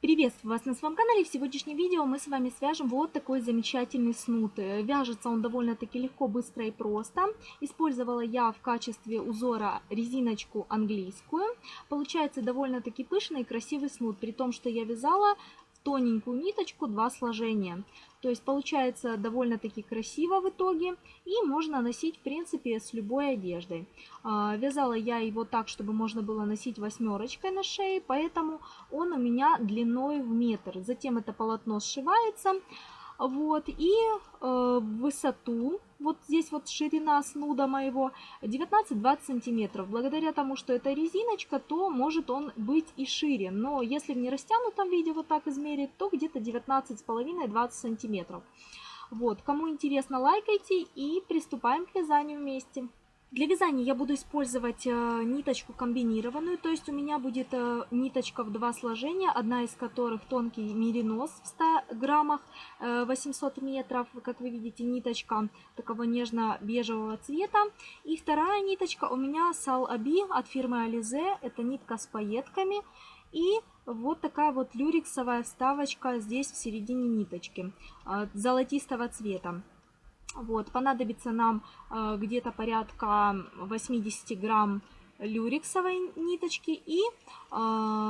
Приветствую вас на своем канале. В сегодняшнем видео мы с вами свяжем вот такой замечательный снуд. Вяжется он довольно-таки легко, быстро и просто. Использовала я в качестве узора резиночку английскую. Получается довольно-таки пышный и красивый снуд, при том, что я вязала тоненькую ниточку два сложения. То есть получается довольно-таки красиво в итоге и можно носить в принципе с любой одеждой. А, вязала я его так, чтобы можно было носить восьмерочкой на шее, поэтому он у меня длиной в метр. Затем это полотно сшивается. Вот, и э, высоту, вот здесь вот ширина снуда моего 19-20 сантиметров. Благодаря тому, что это резиночка, то может он быть и шире. Но если в нерастянутом виде вот так измерить, то где-то 19,5-20 сантиметров. Вот, кому интересно, лайкайте и приступаем к вязанию вместе. Для вязания я буду использовать э, ниточку комбинированную, то есть у меня будет э, ниточка в два сложения, одна из которых тонкий меринос в 100 граммах, 800 э, метров, как вы видите, ниточка такого нежно-бежевого цвета. И вторая ниточка у меня Сал Аби от фирмы Alize, это нитка с пайетками. И вот такая вот люрексовая вставочка здесь в середине ниточки, золотистого цвета. Вот, понадобится нам э, где-то порядка 80 грамм люрексовой ниточки и э,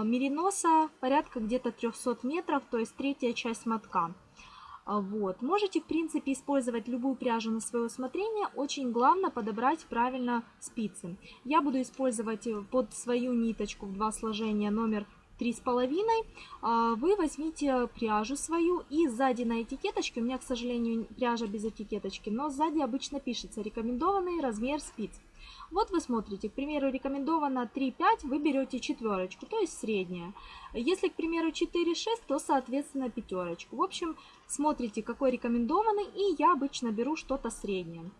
мериноса порядка где-то 300 метров, то есть третья часть мотка. Вот. Можете, в принципе, использовать любую пряжу на свое усмотрение. Очень главное подобрать правильно спицы. Я буду использовать э, под свою ниточку в два сложения номер три с половиной, а, вы возьмите пряжу свою и сзади на этикеточке, у меня, к сожалению, пряжа без этикеточки, но сзади обычно пишется рекомендованный размер спиц. Вот вы смотрите, к примеру, рекомендовано 3-5, вы берете четверочку, то есть средняя. Если, к примеру, 4-6, то, соответственно, пятерочку. В общем, смотрите, какой рекомендованный, и я обычно беру что-то среднее.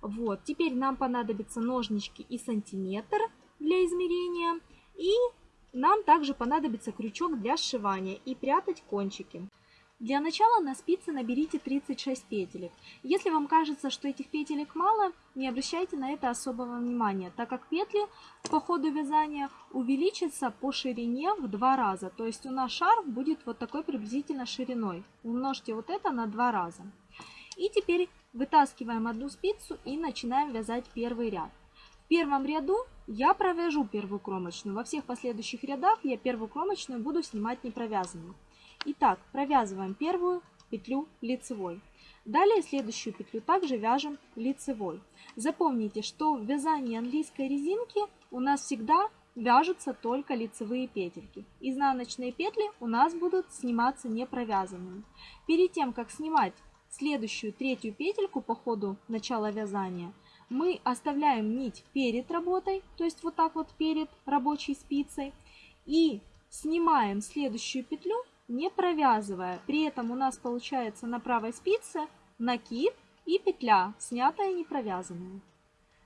Вот, теперь нам понадобятся ножнички и сантиметр для измерения, и нам также понадобится крючок для сшивания и прятать кончики. Для начала на спице наберите 36 петелек. Если вам кажется, что этих петелек мало, не обращайте на это особого внимания, так как петли по ходу вязания увеличатся по ширине в два раза. То есть у нас шарф будет вот такой приблизительно шириной. Умножьте вот это на два раза. И теперь вытаскиваем одну спицу и начинаем вязать первый ряд. В первом ряду я провяжу первую кромочную. Во всех последующих рядах я первую кромочную буду снимать не провязанной. Итак, провязываем первую петлю лицевой. Далее следующую петлю также вяжем лицевой. Запомните, что в вязании английской резинки у нас всегда вяжутся только лицевые петельки. Изнаночные петли у нас будут сниматься не провязанными. Перед тем, как снимать следующую третью петельку по ходу начала вязания, мы оставляем нить перед работой, то есть вот так вот перед рабочей спицей, и снимаем следующую петлю, не провязывая. При этом у нас получается на правой спице накид и петля, снятая и не провязанная.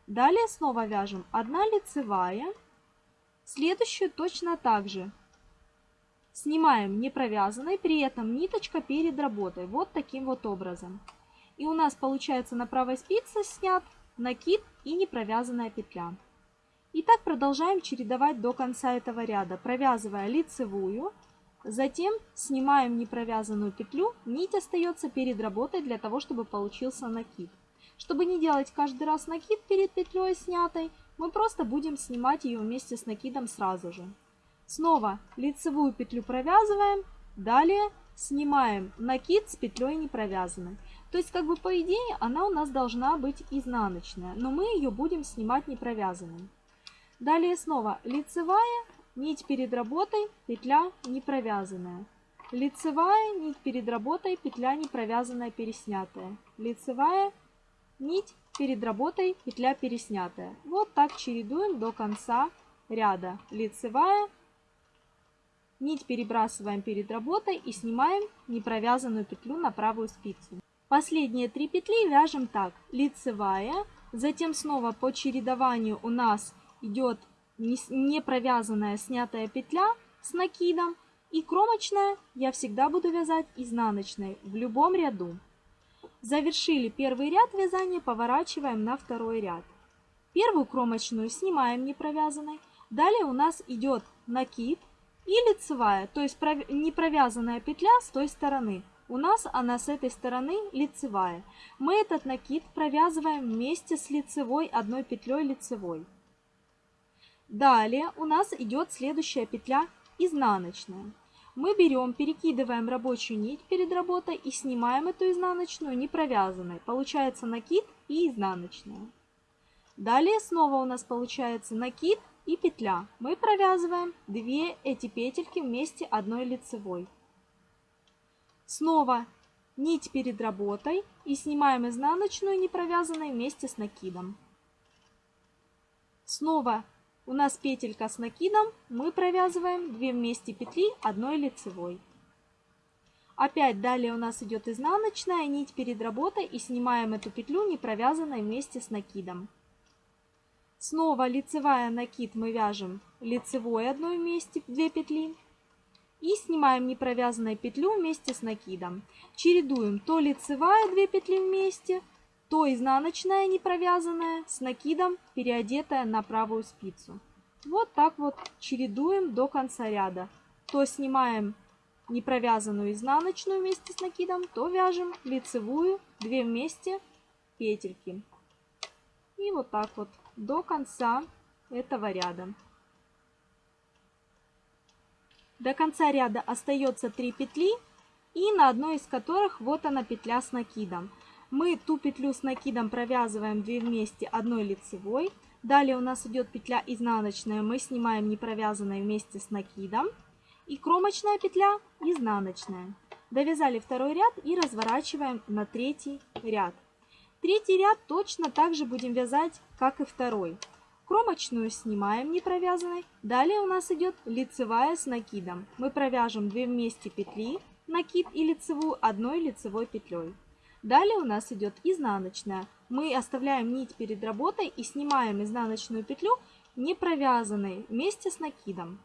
Далее снова вяжем 1 лицевая, следующую точно так же. Снимаем не провязанной, при этом ниточка перед работой, вот таким вот образом. И у нас получается на правой спице снят накид и непровязанная петля. И так продолжаем чередовать до конца этого ряда, провязывая лицевую, затем снимаем непровязанную петлю, нить остается перед работой для того, чтобы получился накид. Чтобы не делать каждый раз накид перед петлей снятой, мы просто будем снимать ее вместе с накидом сразу же. Снова лицевую петлю провязываем, далее снимаем накид с петлей не провязанной. То есть, как бы по идее, она у нас должна быть изнаночная, но мы ее будем снимать не провязанной. Далее снова лицевая, нить перед работой, петля не провязанная. Лицевая, нить перед работой, петля не провязанная, переснятая. Лицевая, нить перед работой, петля переснятая. Вот так чередуем до конца ряда. Лицевая, нить перебрасываем перед работой и снимаем непровязанную петлю на правую спицу. Последние три петли вяжем так. Лицевая, затем снова по чередованию у нас идет не провязанная снятая петля с накидом. И кромочная я всегда буду вязать изнаночной в любом ряду. Завершили первый ряд вязания, поворачиваем на второй ряд. Первую кромочную снимаем не провязанной. Далее у нас идет накид И лицевая, то есть не провязанная петля с той стороны. У нас она с этой стороны лицевая. Мы этот накид провязываем вместе с лицевой одной петлей лицевой. Далее у нас идет следующая петля изнаночная. Мы берем, перекидываем рабочую нить перед работой и снимаем эту изнаночную не провязанной. Получается накид и изнаночная. Далее снова у нас получается накид и петля. Мы провязываем две эти петельки вместе одной лицевой. Снова нить перед работой и снимаем изнаночную не провязанной вместе с накидом. Снова у нас петелька с накидом, мы провязываем 2 вместе петли одной лицевой. Опять далее у нас идет изнаночная нить перед работой и снимаем эту петлю не провязанной вместе с накидом. Снова лицевая накид мы вяжем лицевой одной вместе 2 петли и снимаем не провязанной петлю вместе с накидом. Чередуем то лицевая 2 петли вместе, то изнаночная не провязанная с накидом, переодетая на правую спицу. Вот так вот чередуем до конца ряда. То снимаем не провязанную изнаночную вместе с накидом, то вяжем лицевую 2 вместе петельки. И вот так вот до конца этого ряда. До конца ряда остается 3 петли, и на одной из которых вот она петля с накидом. Мы ту петлю с накидом провязываем 2 вместе одной лицевой. Далее у нас идет петля изнаночная, мы снимаем не провязанной вместе с накидом. И кромочная петля изнаночная. Довязали второй ряд и разворачиваем на третий ряд. Третий ряд точно так же будем вязать, как и второй. Кромочную снимаем не провязанной. Далее у нас идет лицевая с накидом. Мы провяжем 2 вместе петли, накид и лицевую одной лицевой петлей. Далее у нас идет изнаночная. Мы оставляем нить перед работой и снимаем изнаночную петлю не провязанной вместе с накидом.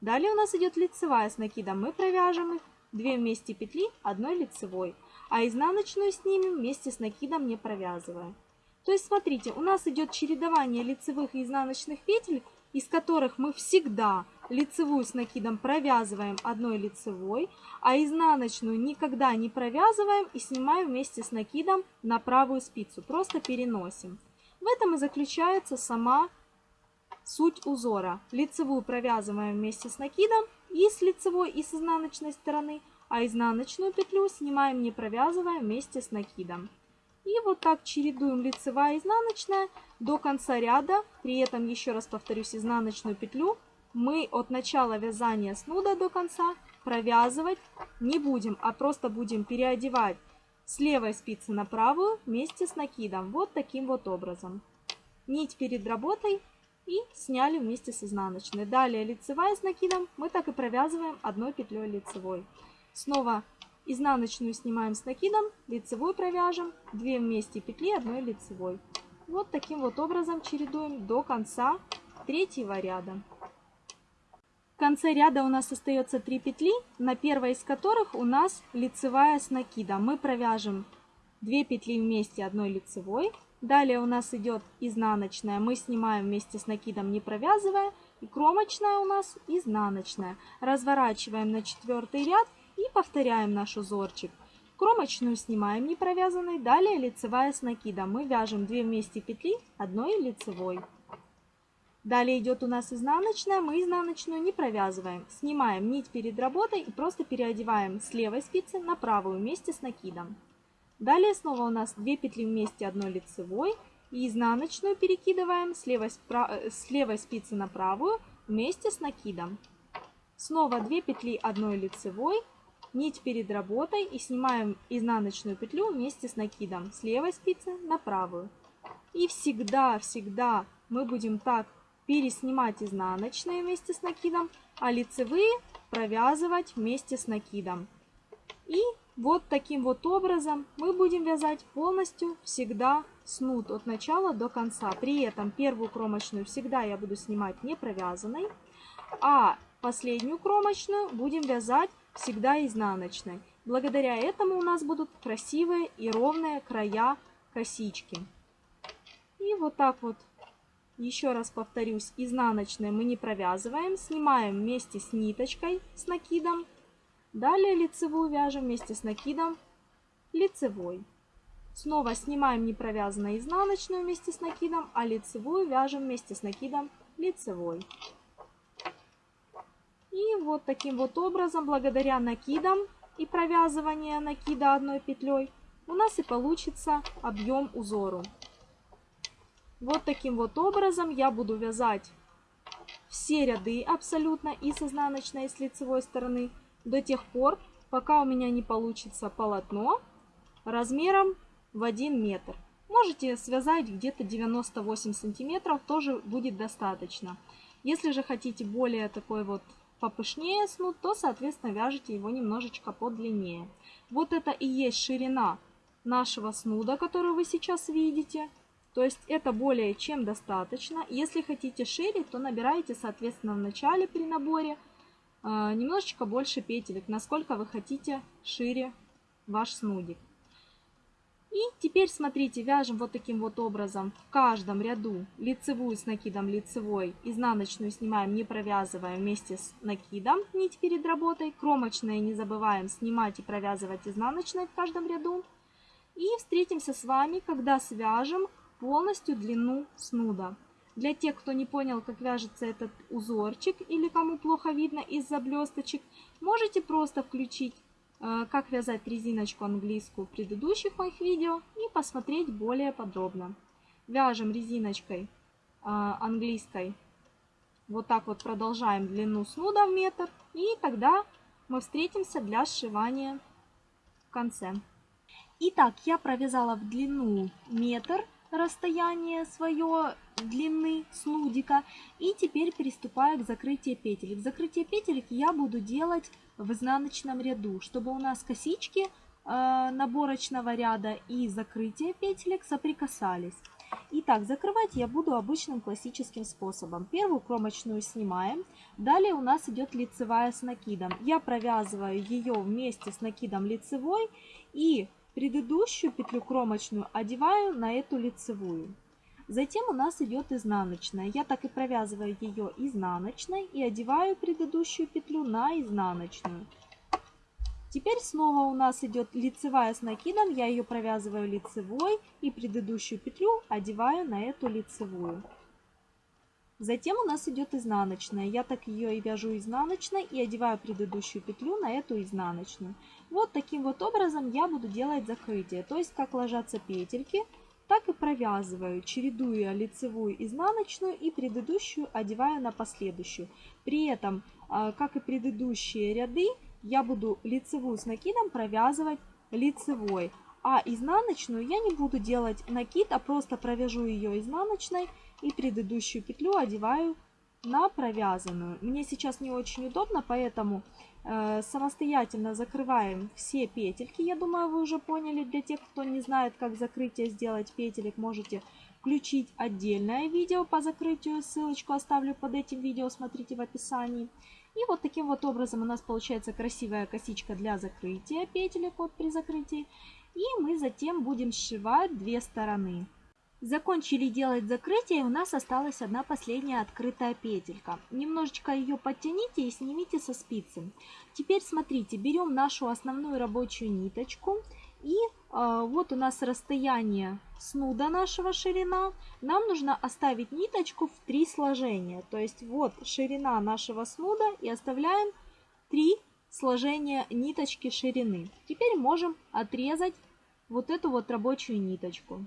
Далее у нас идет лицевая с накидом. Мы провяжем их 2 вместе петли одной лицевой, а изнаночную снимем вместе с накидом не провязывая. То есть, смотрите, у нас идет чередование лицевых и изнаночных петель, из которых мы всегда лицевую с накидом провязываем одной лицевой, а изнаночную никогда не провязываем и снимаем вместе с накидом на правую спицу. Просто переносим. В этом и заключается сама суть узора. Лицевую провязываем вместе с накидом и с лицевой, и с изнаночной стороны, а изнаночную петлю снимаем не провязывая вместе с накидом. И вот так чередуем лицевая и изнаночная до конца ряда. При этом, еще раз повторюсь, изнаночную петлю мы от начала вязания снуда до конца провязывать не будем, а просто будем переодевать с левой спицы на правую вместе с накидом. Вот таким вот образом. Нить перед работой и сняли вместе с изнаночной. Далее лицевая с накидом мы так и провязываем одной петлей лицевой. Снова Изнаночную снимаем с накидом, лицевой провяжем, 2 вместе петли одной лицевой. Вот таким вот образом чередуем до конца третьего ряда. В конце ряда у нас остается 3 петли, на первой из которых у нас лицевая с накидом. Мы провяжем 2 петли вместе одной лицевой. Далее у нас идет изнаночная, мы снимаем вместе с накидом не провязывая. И кромочная у нас изнаночная. Разворачиваем на четвертый ряд и повторяем наш узорчик. Кромочную снимаем не провязанной, далее лицевая с накидом. Мы вяжем 2 вместе петли одной лицевой. Далее идет у нас изнаночная, мы изнаночную не провязываем. Снимаем нить перед работой и просто переодеваем с левой спицы на правую вместе с накидом. Далее снова у нас 2 петли вместе одной лицевой и изнаночную перекидываем с левой, э, с левой спицы на правую вместе с накидом. Снова 2 петли одной лицевой нить перед работой и снимаем изнаночную петлю вместе с накидом с левой спицы на правую. И всегда-всегда мы будем так переснимать изнаночные вместе с накидом, а лицевые провязывать вместе с накидом. И вот таким вот образом мы будем вязать полностью всегда снуд от начала до конца. При этом первую кромочную всегда я буду снимать не провязанной, а последнюю кромочную будем вязать всегда изнаночной. Благодаря этому у нас будут красивые и ровные края косички. И вот так вот еще раз повторюсь, изнаночные мы не провязываем, снимаем вместе с ниточкой, с накидом. Далее лицевую вяжем вместе с накидом лицевой. Снова снимаем не провязанную изнаночную вместе с накидом, а лицевую вяжем вместе с накидом лицевой. И вот таким вот образом, благодаря накидам и провязыванию накида одной петлей, у нас и получится объем узору. Вот таким вот образом я буду вязать все ряды абсолютно и с изнаночной, и с лицевой стороны до тех пор, пока у меня не получится полотно размером в 1 метр. Можете связать где-то 98 сантиметров, тоже будет достаточно. Если же хотите более такой вот попышнее снуд, то, соответственно, вяжите его немножечко подлиннее. Вот это и есть ширина нашего снуда, который вы сейчас видите. То есть это более чем достаточно. Если хотите шире, то набираете, соответственно, в начале при наборе э, немножечко больше петелек, насколько вы хотите шире ваш снудик. И теперь, смотрите, вяжем вот таким вот образом в каждом ряду лицевую с накидом лицевой, изнаночную снимаем, не провязывая вместе с накидом нить перед работой, кромочные не забываем снимать и провязывать изнаночной в каждом ряду. И встретимся с вами, когда свяжем полностью длину снуда. Для тех, кто не понял, как вяжется этот узорчик или кому плохо видно из-за блесточек, можете просто включить, как вязать резиночку английскую в предыдущих моих видео и посмотреть более подробно. Вяжем резиночкой э, английской. Вот так вот продолжаем длину снуда в метр. И тогда мы встретимся для сшивания в конце. Итак, я провязала в длину метр расстояние свое длины снудика. И теперь приступаю к закрытию петелек. Закрытие петелек я буду делать в изнаночном ряду, чтобы у нас косички э, наборочного ряда и закрытие петелек соприкасались. Итак, закрывать я буду обычным классическим способом. Первую кромочную снимаем. Далее у нас идет лицевая с накидом. Я провязываю ее вместе с накидом лицевой и Предыдущую петлю кромочную одеваю на эту лицевую. Затем у нас идет изнаночная. Я так и провязываю ее изнаночной и одеваю предыдущую петлю на изнаночную. Теперь снова у нас идет лицевая с накидом. Я ее провязываю лицевой и предыдущую петлю одеваю на эту лицевую. Затем у нас идет изнаночная. Я так ее и вяжу изнаночной и одеваю предыдущую петлю на эту изнаночную. Вот таким вот образом я буду делать закрытие. То есть как ложатся петельки, так и провязываю, чередуя лицевую изнаночную и предыдущую одеваю на последующую. При этом, а, как и предыдущие ряды, я буду лицевую с накидом провязывать лицевой. А изнаночную я не буду делать накид, а просто провяжу ее изнаночной и предыдущую петлю одеваю на провязанную. Мне сейчас не очень удобно, поэтому э, самостоятельно закрываем все петельки. Я думаю, вы уже поняли. Для тех, кто не знает, как закрытие сделать петелек, можете включить отдельное видео по закрытию. Ссылочку оставлю под этим видео, смотрите в описании. И вот таким вот образом у нас получается красивая косичка для закрытия петелек вот при закрытии. И мы затем будем сшивать две стороны. Закончили делать закрытие, у нас осталась одна последняя открытая петелька. Немножечко ее подтяните и снимите со спицы. Теперь смотрите, берем нашу основную рабочую ниточку. И э, вот у нас расстояние снуда нашего ширина. Нам нужно оставить ниточку в три сложения. То есть вот ширина нашего снуда и оставляем три сложения ниточки ширины. Теперь можем отрезать вот эту вот рабочую ниточку.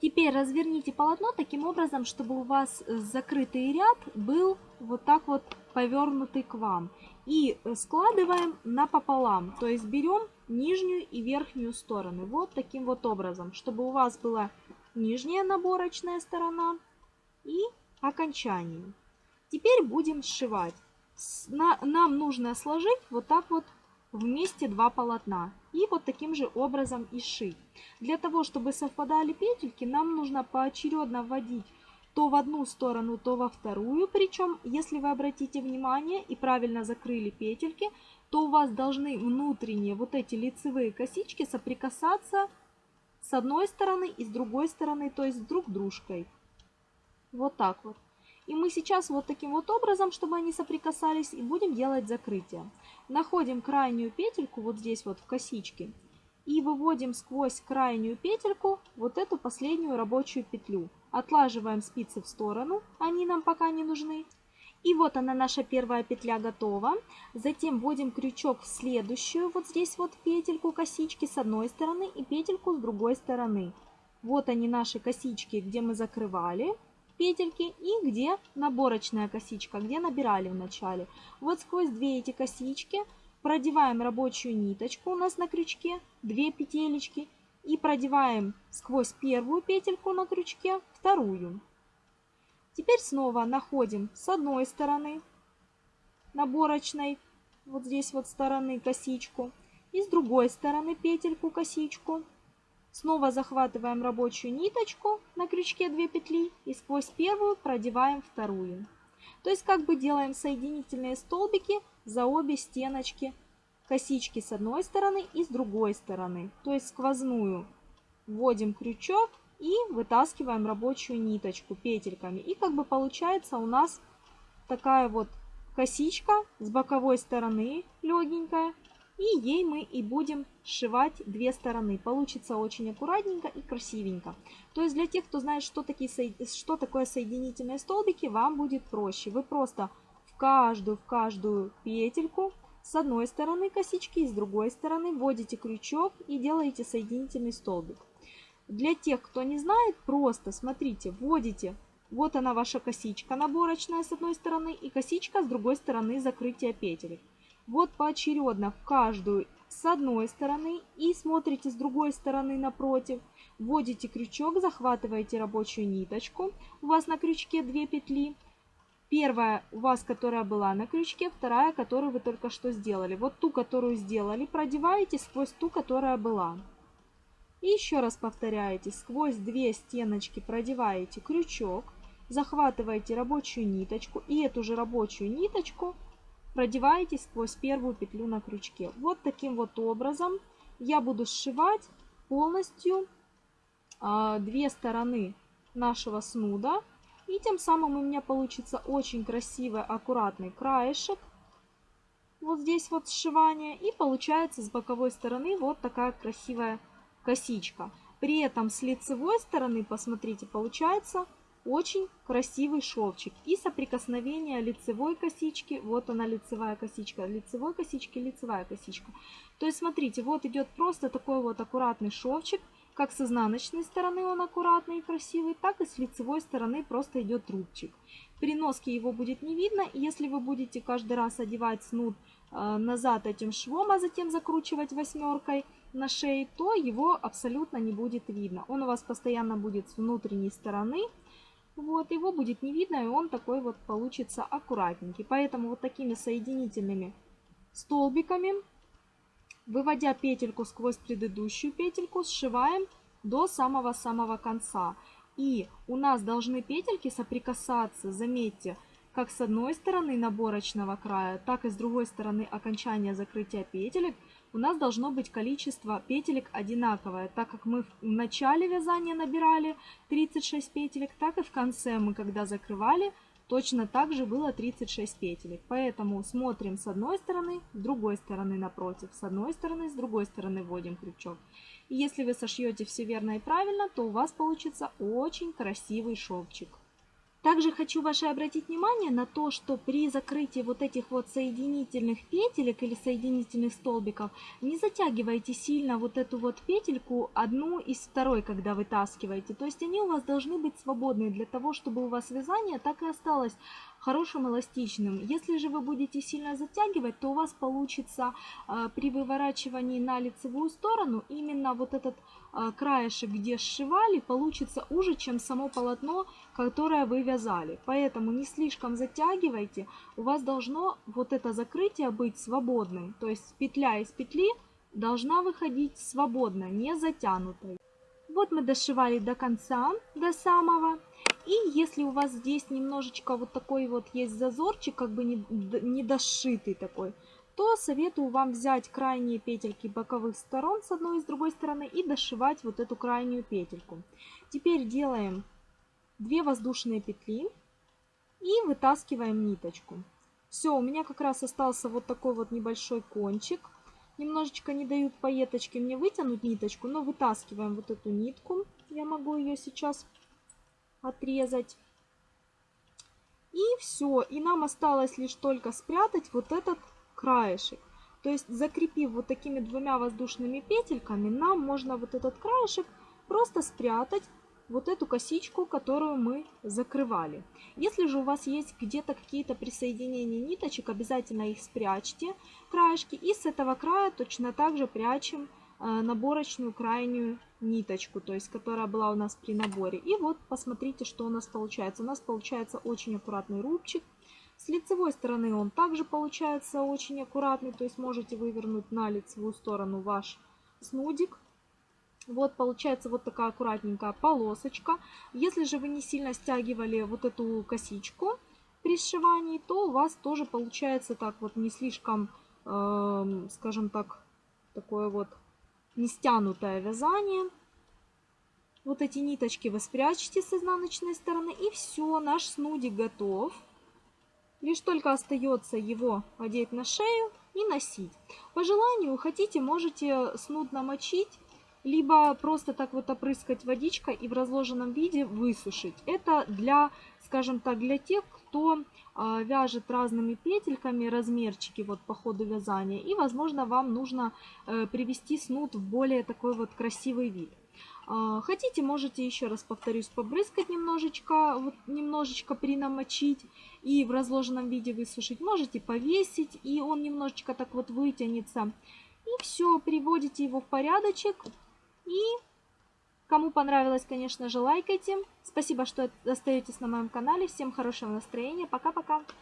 Теперь разверните полотно таким образом, чтобы у вас э, закрытый ряд был вот так вот повернутый к вам. И э, складываем напополам, то есть берем нижнюю и верхнюю стороны. Вот таким вот образом, чтобы у вас была нижняя наборочная сторона и окончание. Теперь будем сшивать. Нам нужно сложить вот так вот вместе два полотна и вот таким же образом и шить. Для того, чтобы совпадали петельки, нам нужно поочередно вводить то в одну сторону, то во вторую. Причем, если вы обратите внимание и правильно закрыли петельки, то у вас должны внутренние вот эти лицевые косички соприкасаться с одной стороны и с другой стороны, то есть друг дружкой. Вот так вот. И мы сейчас вот таким вот образом, чтобы они соприкасались, и будем делать закрытие. Находим крайнюю петельку вот здесь вот в косичке и выводим сквозь крайнюю петельку вот эту последнюю рабочую петлю. Отлаживаем спицы в сторону, они нам пока не нужны. И вот она, наша первая петля готова. Затем вводим крючок в следующую, вот здесь вот петельку косички с одной стороны и петельку с другой стороны. Вот они наши косички, где мы закрывали петельки и где наборочная косичка, где набирали в начале. Вот сквозь две эти косички продеваем рабочую ниточку у нас на крючке, две петелечки и продеваем сквозь первую петельку на крючке вторую. Теперь снова находим с одной стороны наборочной, вот здесь вот стороны косичку, и с другой стороны петельку косичку. Снова захватываем рабочую ниточку на крючке 2 петли и сквозь первую продеваем вторую. То есть как бы делаем соединительные столбики за обе стеночки косички с одной стороны и с другой стороны. То есть сквозную вводим крючок и вытаскиваем рабочую ниточку петельками. И как бы получается у нас такая вот косичка с боковой стороны легенькая. И ей мы и будем сшивать две стороны. Получится очень аккуратненько и красивенько. То есть для тех, кто знает, что, такие, что такое соединительные столбики, вам будет проще. Вы просто в каждую, в каждую петельку с одной стороны косички и с другой стороны вводите крючок и делаете соединительный столбик. Для тех, кто не знает, просто смотрите, вводите, вот она ваша косичка наборочная с одной стороны и косичка с другой стороны закрытия петель. Вот поочередно в каждую с одной стороны и смотрите с другой стороны напротив. Вводите крючок, захватываете рабочую ниточку. У вас на крючке 2 петли. Первая у вас, которая была на крючке, вторая, которую вы только что сделали. Вот ту, которую сделали, продеваете сквозь ту, которая была. И еще раз повторяете, сквозь две стеночки продеваете крючок, захватываете рабочую ниточку и эту же рабочую ниточку продеваете сквозь первую петлю на крючке. Вот таким вот образом я буду сшивать полностью э, две стороны нашего снуда. И тем самым у меня получится очень красивый, аккуратный краешек. Вот здесь вот сшивание. И получается с боковой стороны вот такая красивая косичка. При этом с лицевой стороны, посмотрите, получается очень красивый шовчик. И соприкосновение лицевой косички, вот она лицевая косичка, лицевой косички, лицевая косичка. То есть смотрите, вот идет просто такой вот аккуратный шовчик. Как с изнаночной стороны он аккуратный и красивый, так и с лицевой стороны просто идет рубчик. При носке его будет не видно, если вы будете каждый раз одевать снуд э, назад этим швом, а затем закручивать восьмеркой, на шее, то его абсолютно не будет видно. Он у вас постоянно будет с внутренней стороны. Вот, его будет не видно, и он такой вот получится аккуратненький. Поэтому вот такими соединительными столбиками, выводя петельку сквозь предыдущую петельку, сшиваем до самого-самого конца. И у нас должны петельки соприкасаться, заметьте, как с одной стороны наборочного края, так и с другой стороны окончания закрытия петелек у нас должно быть количество петелек одинаковое, так как мы в начале вязания набирали 36 петелек, так и в конце мы, когда закрывали, точно так же было 36 петелек. Поэтому смотрим с одной стороны, с другой стороны напротив, с одной стороны, с другой стороны вводим крючок. И если вы сошьете все верно и правильно, то у вас получится очень красивый шовчик. Также хочу ваше обратить внимание на то, что при закрытии вот этих вот соединительных петелек или соединительных столбиков не затягивайте сильно вот эту вот петельку одну из второй, когда вытаскиваете. То есть они у вас должны быть свободны для того, чтобы у вас вязание так и осталось хорошим эластичным. Если же вы будете сильно затягивать, то у вас получится э, при выворачивании на лицевую сторону именно вот этот э, краешек, где сшивали, получится уже, чем само полотно, которое вы вязали. Поэтому не слишком затягивайте, у вас должно вот это закрытие быть свободным. То есть петля из петли должна выходить свободно, не затянутой. Вот мы дошивали до конца, до самого. И если у вас здесь немножечко вот такой вот есть зазорчик, как бы не, не дошитый такой, то советую вам взять крайние петельки боковых сторон с одной и с другой стороны и дошивать вот эту крайнюю петельку. Теперь делаем 2 воздушные петли и вытаскиваем ниточку. Все, у меня как раз остался вот такой вот небольшой кончик. Немножечко не дают пайеточки мне вытянуть ниточку, но вытаскиваем вот эту нитку. Я могу ее сейчас отрезать. И все. И нам осталось лишь только спрятать вот этот краешек. То есть закрепив вот такими двумя воздушными петельками, нам можно вот этот краешек просто спрятать вот эту косичку, которую мы закрывали. Если же у вас есть где-то какие-то присоединения ниточек, обязательно их спрячьте, краешки. И с этого края точно так же прячем наборочную крайнюю ниточку, то есть которая была у нас при наборе. И вот посмотрите, что у нас получается. У нас получается очень аккуратный рубчик. С лицевой стороны он также получается очень аккуратный, то есть можете вывернуть на лицевую сторону ваш снудик. Вот получается вот такая аккуратненькая полосочка. Если же вы не сильно стягивали вот эту косичку при сшивании, то у вас тоже получается так вот не слишком, э, скажем так, такое вот не стянутое вязание. Вот эти ниточки вы спрячете с изнаночной стороны и все, наш снудик готов. Лишь только остается его одеть на шею и носить. По желанию, хотите, можете снуд намочить либо просто так вот опрыскать водичкой и в разложенном виде высушить. Это для, скажем так, для тех, кто э, вяжет разными петельками размерчики вот по ходу вязания. И, возможно, вам нужно э, привести снуд в более такой вот красивый вид. Э, хотите, можете еще раз повторюсь, побрызгать немножечко, вот немножечко принамочить и в разложенном виде высушить. Можете повесить, и он немножечко так вот вытянется. И все, приводите его в порядочек. И кому понравилось, конечно же, лайкайте. Спасибо, что остаетесь на моем канале. Всем хорошего настроения. Пока-пока.